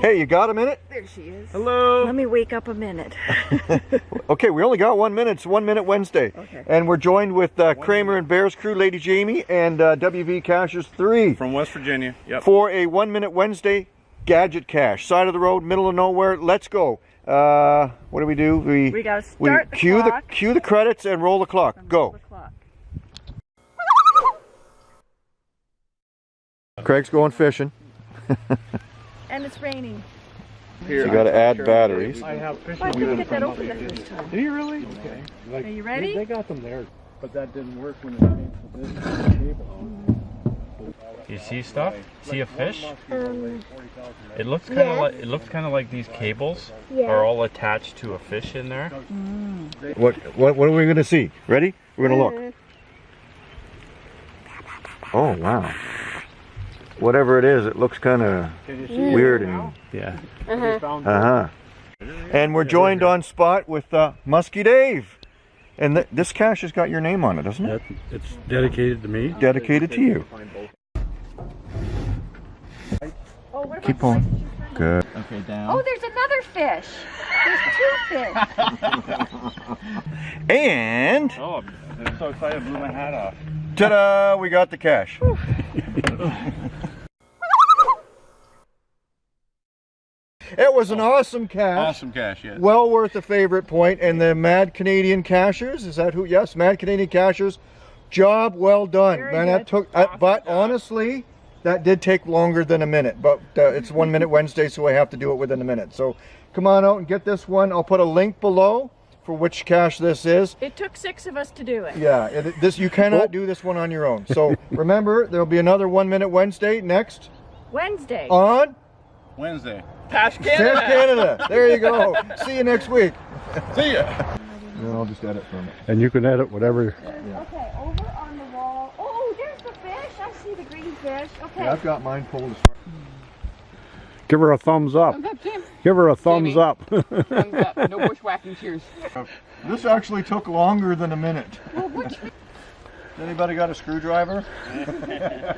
Hey, you got a minute? There she is. Hello. Let me wake up a minute. Okay, we only got one minute. It's One Minute Wednesday. Okay. And we're joined with uh, Kramer and Bears crew, Lady Jamie, and uh, WV Cachers 3 From West Virginia. Yep. for a One Minute Wednesday gadget cache. Side of the road, middle of nowhere. Let's go. Uh, what do we do? We, We gotta we start the cue clock. the cue the credits and roll the clock. Go. The clock. Craig's going fishing. And it's raining. So you got to add batteries. I have fishing. Why didn't you get that open the first time? Do you really? Okay. Like, Are you ready? they got them there, but that didn't work when it came to this cable. You see stuff? See a fish? Um, It looks kind of like it looks kind of like these cables are all attached to a fish in there. What what what are we gonna see? Ready? We're gonna look. Oh wow. Whatever it is, it looks kind of Can you see weird and Yeah. They found uh huh. And we're joined on spot with uh, Muskie Dave, and th- this cache has got your name on it, doesn't it? That, it's dedicated to me. Dedicated to you. oh, Keep on. Good. Okay, down. Oh, there's another fish. There's two fish. And Oh, I'm so excited! I blew my hat off. ta-da! We got the cache. It was an awesome cache. Awesome cache, yeah. well worth a favorite point. And the mad canadian cachers is that who? Yes mad canadian cachers. Job well done. Very man that good. took uh, but honestly that did take longer than a minute but uh, it's one minute wednesday so i have to do it within a minute. So come on out and get this one. I'll put a link below for which cache this is It took six of us to do it. yeah it, this you cannot do this one on your own so remember there'll be another one minute wednesday next Wednesday. on Wednesday. Cache canada there you go see you next week See ya. and then i'll just edit from it And you can edit whatever. Okay, over on the wall. Oh, there's the fish. I see the green fish. Okay. Yeah, I've got mine pulled as far. Give her a thumbs up. Tim. Give her a thumbs Jamie. up. Thumbs up. No bushwhacking cheers. This actually took longer than a minute. Anybody got a screwdriver?